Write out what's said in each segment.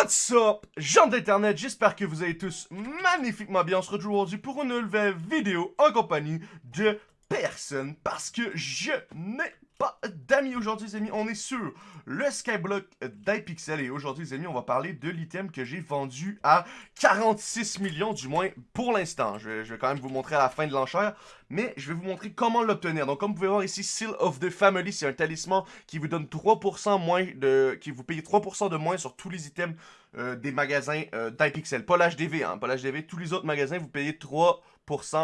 What's up, gens d'internet, j'espère que vous allez tous magnifiquement bien. On se retrouve aujourd'hui pour une nouvelle vidéo en compagnie de personne parce que je n'ai pas d'amis aujourd'hui les amis. On est sur le Skyblock d'iPixel et aujourd'hui les amis on va parler de l'item que j'ai vendu à 46 millions du moins pour l'instant. Je, vais quand même vous montrer à la fin de l'enchère mais je vais vous montrer comment l'obtenir. Donc comme vous pouvez voir ici, Seal of the Family, c'est un talisman qui vous donne 3% moins de... qui vous paye 3% de moins sur tous les items euh, des magasins euh, d'iPixel. Pas l'HDV, hein, pas l'HDV. Tous les autres magasins, vous payez 3%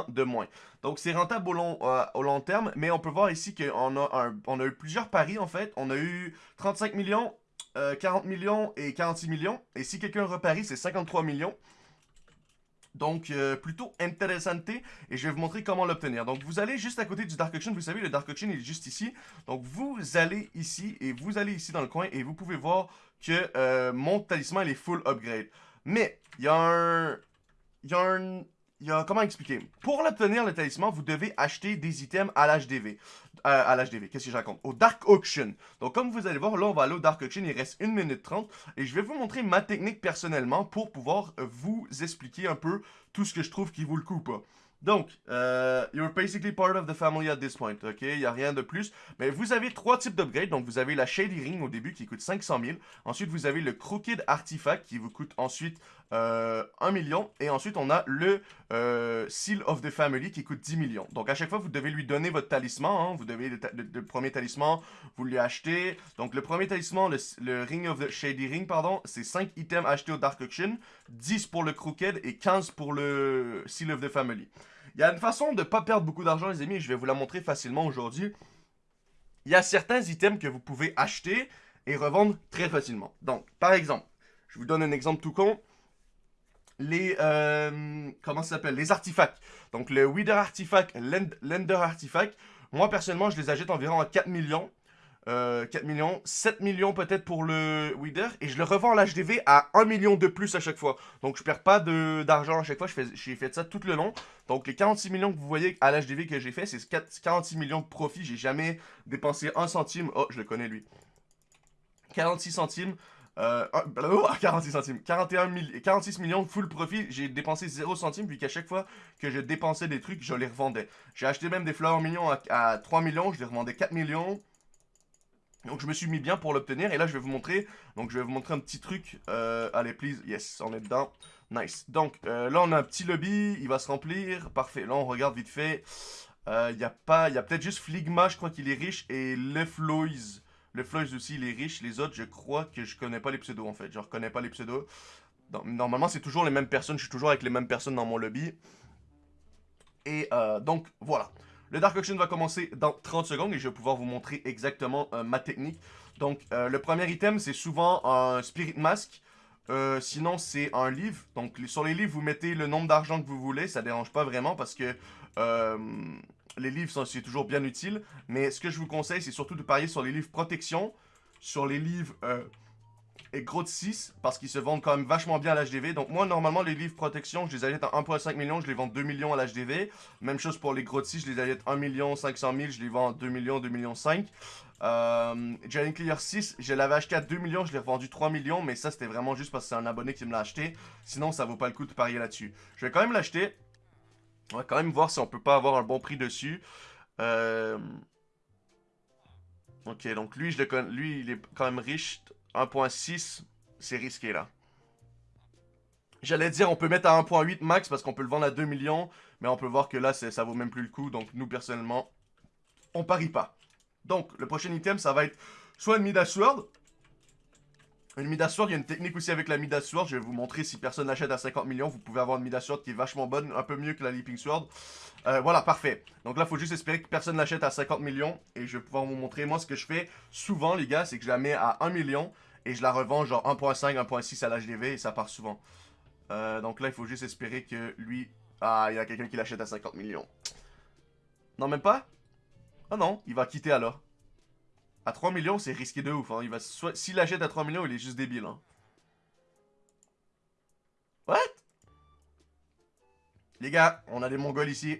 de moins. Donc c'est rentable au long, euh, au long terme, mais on peut voir ici qu'on a, on a eu plusieurs paris en fait. On a eu 35 millions, 40 millions et 46 millions. Et si quelqu'un reparie, c'est 53 millions. Donc, euh, plutôt intéressant et je vais vous montrer comment l'obtenir. Donc, vous allez juste à côté du Dark Auction. Vous savez, le Dark Auction est juste ici. Donc, vous allez ici et vous allez ici dans le coin et vous pouvez voir que euh, mon talisman, il est full upgrade. Mais, il y a un... Il y a un... Il y a, comment expliquer? Pour l'obtenir, le talisman, vous devez acheter des items à l'HDV. Euh, à l'HDV, qu'est-ce que je raconte? Au Dark Auction. Donc, comme vous allez voir, là, on va aller au Dark Auction. Il reste 1 minute 30. Et je vais vous montrer ma technique personnellement pour pouvoir vous expliquer un peu tout ce que je trouve qui vaut le coup pas. Donc, euh, you're basically part of the family at this point, ok? Il n'y a rien de plus. Mais vous avez trois types d'upgrades. Donc, vous avez la Shady Ring au début qui coûte 500 000. Ensuite, vous avez le Crooked Artifact qui vous coûte ensuite euh, 1 million. Et ensuite, on a le euh, Seal of the Family qui coûte 10 millions. Donc, à chaque fois, vous devez lui donner votre talisman. Hein. Vous devez, le, premier talisman, vous lui achetez. Donc, le premier talisman, le, Ring of the Shady Ring, pardon, c'est 5 items achetés au Dark Auction, 10 pour le Crooked et 15 pour le Seal of the Family. Il y a une façon de ne pas perdre beaucoup d'argent, les amis, je vais vous la montrer facilement aujourd'hui. Il y a certains items que vous pouvez acheter et revendre très facilement. Donc, par exemple, je vous donne un exemple tout con. Les, euh, comment ça s'appelle? Les artefacts. Donc, le Wither Artifact, Lender Artifact. Moi, personnellement, je les achète environ à 4 millions. 4 euh, millions, 7 millions peut-être pour le Wither, et je le revends à l'HDV à 1 million de plus à chaque fois. Donc je perds pas d'argent à chaque fois, j'ai fait ça tout le long. Donc les 46 millions que vous voyez à l'HDV que j'ai fait, c'est 46 millions de profit, j'ai jamais dépensé 1 centime. Oh, je le connais lui. 46 centimes, euh, 46 centimes, 41 46 millions full profit, j'ai dépensé 0 centimes vu qu'à chaque fois que je dépensais des trucs, je les revendais. J'ai acheté même des fleurs millions à, à 3 millions, je les revendais 4 millions. Donc je me suis mis bien pour l'obtenir. Et là je vais vous montrer, donc je vais vous montrer un petit truc, euh, allez please, yes, on est dedans, nice. Donc euh, là on a un petit lobby, il va se remplir, parfait, là on regarde vite fait, euh, il n'y a pas, il y a peut-être juste Fligma, je crois qu'il est riche, et Le Floys, Le Floys aussi il est riche, les autres je crois que je connais pas les pseudos en fait, je reconnais pas les pseudos. Normalement c'est toujours les mêmes personnes, je suis toujours avec les mêmes personnes dans mon lobby. Et euh, donc voilà. Le Dark Auction va commencer dans 30 secondes et je vais pouvoir vous montrer exactement euh, ma technique. Donc, euh, le premier item, c'est souvent un Spirit Mask. Sinon, c'est un livre. Donc, sur les livres, vous mettez le nombre d'argent que vous voulez. Ça dérange pas vraiment parce que les livres, c'est toujours bien utile. Mais ce que je vous conseille, c'est surtout de parier sur les livres protection, sur les livres et gros de 6 parce qu'ils se vendent quand même vachement bien à l'HDV. Donc moi, normalement, les livres protection, je les achète à 1.5 million, je les vends 2 millions à l'HDV. Même chose pour les gros de 6, je les achète 1 million 500 000, je les vends 2 millions, 2 millions 5. Euh, Clear 6, je l'avais acheté à 2 millions, je l'ai revendu 3 millions, mais ça c'était vraiment juste parce que c'est un abonné qui me l'a acheté. Sinon, ça vaut pas le coup de parier là-dessus. Je vais quand même l'acheter. On va quand même voir si on peut pas avoir un bon prix dessus. Euh... Ok, donc lui, je le lui, il est quand même riche. 1.6, c'est risqué là. J'allais dire, on peut mettre à 1.8 max parce qu'on peut le vendre à 2 millions. Mais on peut voir que là, ça vaut même plus le coup. Donc, nous, personnellement, on parie pas. Donc, le prochain item, ça va être soit une Midas Sword. Une Midas Sword, il y a une technique aussi avec la Midas Sword. Je vais vous montrer si personne l'achète à 50 millions. Vous pouvez avoir une Midas Sword qui est vachement bonne, un peu mieux que la Leaping Sword. Euh, voilà, parfait. Donc là, il faut juste espérer que personne l'achète à 50 millions. Et je vais pouvoir vous montrer. Moi, ce que je fais souvent, les gars, c'est que je la mets à 1 million. Et je la revends genre 1.5, 1.6 à l'HDV. Et ça part souvent. Euh, donc là, il faut juste espérer que lui... Ah, il y a quelqu'un qui l'achète à 50 millions. Non, même pas? Ah non, il va quitter alors. À 3 millions, c'est risqué de ouf. Hein. S'il achète à 3 millions, il est juste débile. Hein. What? Les gars, on a des mongols ici.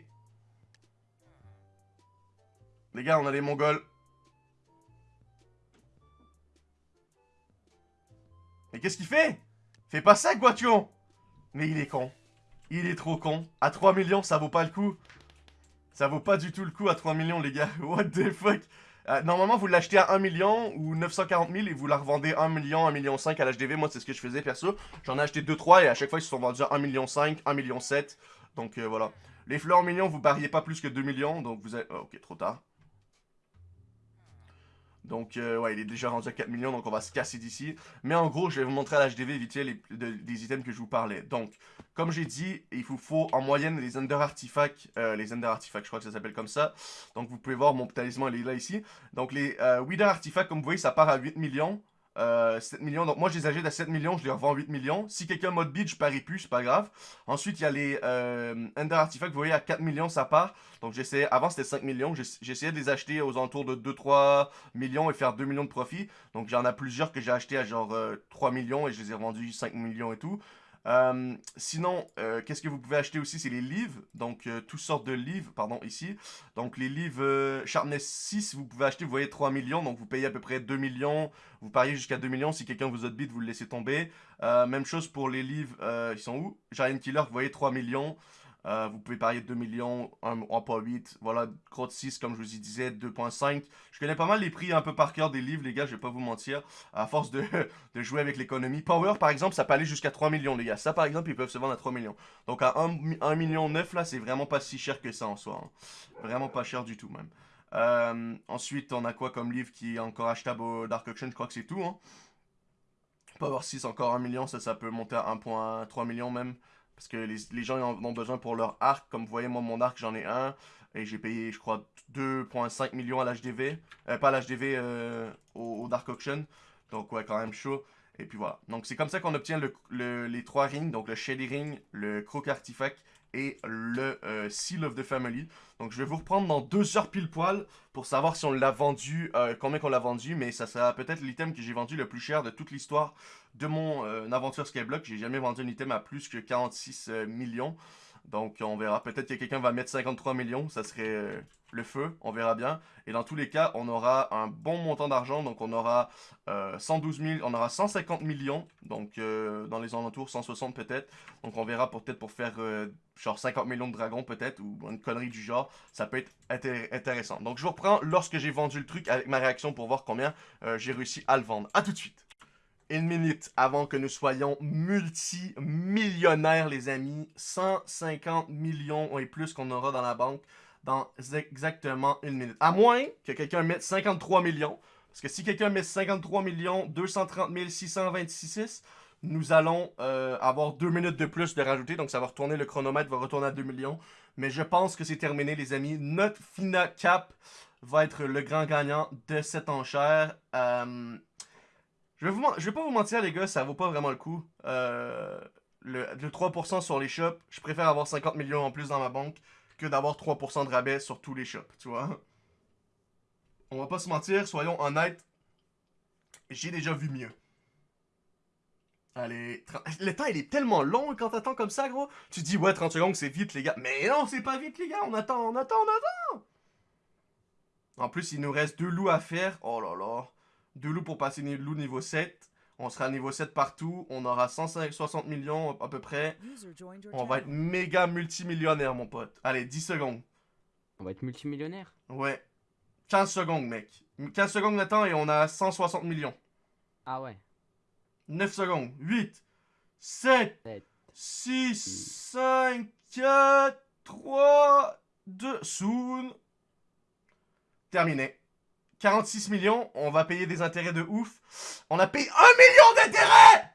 Les gars, on a des mongols. Mais qu'est-ce qu'il fait? Fais pas ça, Guation Mais il est con. Il est trop con. À 3 millions, ça vaut pas le coup. Ça vaut pas du tout le coup à 3 millions, les gars. What the fuck? Euh, Normalement, vous l'achetez à 1 million ou 940 000 et vous la revendez 1 million, 1 million 5 à l'HDV. Moi, c'est ce que je faisais, perso. J'en ai acheté 2-3 et à chaque fois, ils se sont vendus à 1 million 5, 1 million 7. Donc, euh, voilà. Les fleurs millions, vous pariez pas plus que 2 millions. Donc, vous êtes... Oh, ok, trop tard. Donc, euh, ouais, il est déjà rendu à 4 millions, donc on va se casser d'ici. Mais en gros, je vais vous montrer à l'HDV vite fait les, items que je vous parlais. Donc, comme j'ai dit, il vous faut en moyenne les Ender Artifacts. Euh, les Ender Artifacts, je crois que ça s'appelle comme ça. Donc, vous pouvez voir, mon talisman, il est là ici. Donc, les euh, Artifacts, comme vous voyez, ça part à 8 millions. 7 euh, millions. Donc moi, je les achète à 7 millions, je les revends à 8 millions. Si quelqu'un mode bid, je parie plus, c'est pas grave. Ensuite, il y a les euh, Ender Artifacts, vous voyez, à 4 millions, ça part. Donc j'essayais, avant c'était 5 millions, j'essayais de les acheter aux alentours de 2-3 millions et faire 2 millions de profit. Donc j'en ai plusieurs que j'ai acheté à genre 3 euh, millions et je les ai revendus 5 millions et tout. Euh, sinon, euh, qu'est-ce que vous pouvez acheter aussi? C'est les livres. Donc, euh, toutes sortes de livres, pardon, ici. Donc, les livres Sharpness 6, vous pouvez acheter, vous voyez, 3 millions. Donc, vous payez à peu près 2 millions. Vous pariez jusqu'à 2 millions. Si quelqu'un vous bid, vous le laissez tomber. même chose pour les livres, ils sont où? Giant Killer, vous voyez, 3 millions. Euh, vous pouvez parier 2 millions, 1.8, voilà, Crotte 6, comme je vous y disais, 2.5. Je connais pas mal les prix un peu par cœur des livres, les gars, je vais pas vous mentir, à force de, de jouer avec l'économie. Power, par exemple, ça peut aller jusqu'à 3 millions, les gars. Ça, par exemple, ils peuvent se vendre à 3 millions. Donc, à 1, million 9, là, c'est vraiment pas si cher que ça en soi. Hein. Vraiment pas cher du tout, même. Euh, ensuite, on a quoi comme livre qui est encore achetable au Dark Auction? Je crois que c'est tout, hein. Power 6, encore 1 million, ça, ça peut monter à 1.3 millions même. Parce que les, gens en ont besoin pour leur arc. Comme vous voyez, moi, mon arc, j'en ai un. Et j'ai payé, je crois, 2.5 millions à l'HDV. Euh, pas à l'HDV, euh, au, Dark Auction. Donc, ouais, quand même chaud. Et puis voilà. Donc, c'est comme ça qu'on obtient les trois rings. Donc, le Shady Ring, le Croc Artifact et le euh, Seal of the Family. Donc je vais vous reprendre dans deux heures pile poil pour savoir si on l'a vendu, euh, combien qu'on l'a vendu, mais ça sera peut-être l'item que j'ai vendu le plus cher de toute l'histoire de mon euh, aventure Skyblock. J'ai jamais vendu un item à plus que 46 millions. Donc on verra. Peut-être que quelqu'un va mettre 53 millions, ça serait euh, le feu, on verra bien. Et dans tous les cas, on aura un bon montant d'argent, donc on aura 112 euh, 000, on aura 150 millions, donc euh, dans les alentours, 160 peut-être. Donc on verra peut-être pour faire genre 50 millions de dragons peut-être, ou une connerie du genre, ça peut être intéressant. Donc je vous reprends lorsque j'ai vendu le truc avec ma réaction pour voir combien j'ai réussi à le vendre. A tout de suite une minute avant que nous soyons multimillionnaires, les amis. 150 millions et plus qu'on aura dans la banque dans exactement une minute. À moins que quelqu'un mette 53 millions. Parce que si quelqu'un met 53 millions 230 626, nous allons euh, avoir deux minutes de plus de rajouter. Donc ça va retourner, le chronomètre va retourner à 2 millions. Mais je pense que c'est terminé, les amis. Notre Fina Cap va être le grand gagnant de cette enchère. Euh, je vais, pas vous mentir, les gars, ça vaut pas vraiment le coup. Euh, le, 3% sur les shops, je préfère avoir 50 millions en plus dans ma banque que d'avoir 3% de rabais sur tous les shops, tu vois. On va pas se mentir, soyons honnêtes. J'ai déjà vu mieux. Allez, le temps il est tellement long quand t'attends comme ça, gros. Tu dis, ouais, 30 secondes, c'est vite, les gars. Mais non, c'est pas vite, les gars. On attend, on attend, on attend. En plus, il nous reste deux loups à faire. Oh là là. Deux loups pour passer loup niveau 7. On sera niveau 7 partout. On aura 160 millions à peu près. On va être méga multimillionnaire, mon pote. Allez, 10 secondes. On va être multimillionnaire Ouais. 15 secondes, mec. 15 secondes maintenant et on a 160 millions. Ah ouais. 9 secondes. 8, 7, 6, 5, 4, 3, 2, soon. Terminé. 46 millions, on va payer des intérêts de ouf. On a payé 1 million d'intérêts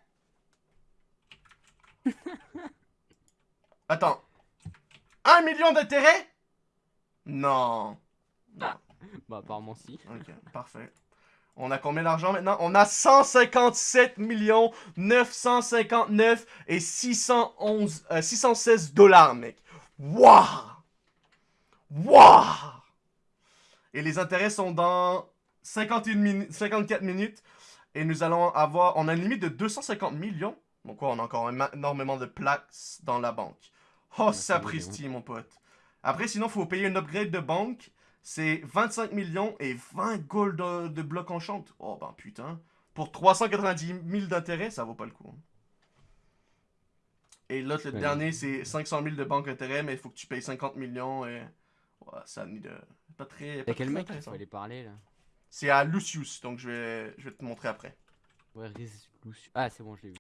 Attends. 1 million d'intérêts? Non. Bah, apparemment si. Ok, parfait. On a combien d'argent maintenant? On a 157 millions 959 et 611, 616 euh, dollars, mec. Waouh! Waouh! Et les intérêts sont dans 51 54 minutes. Et nous allons avoir... On a une limite de 250 millions. Donc quoi, on a encore énormément de plaques dans la banque. Oh, sapristi, mon pote. Après, sinon, il faut payer une upgrade de banque. C'est 25 millions et 20 gold de, blocs en chante. Oh, ben putain. Pour 390 000 d'intérêt, ça vaut pas le coup. Hein. Et l'autre, le Ouais. dernier, c'est 500 000 de banque intérêt, mais il faut que tu payes 50 millions. Et... Ouais, ça ni de. Pas très. Pas quel mec qui faut aller parler là? C'est à Lucius, donc je vais, je vais te montrer après. Ouais, Lucius. Ah, c'est bon, je l'ai vu.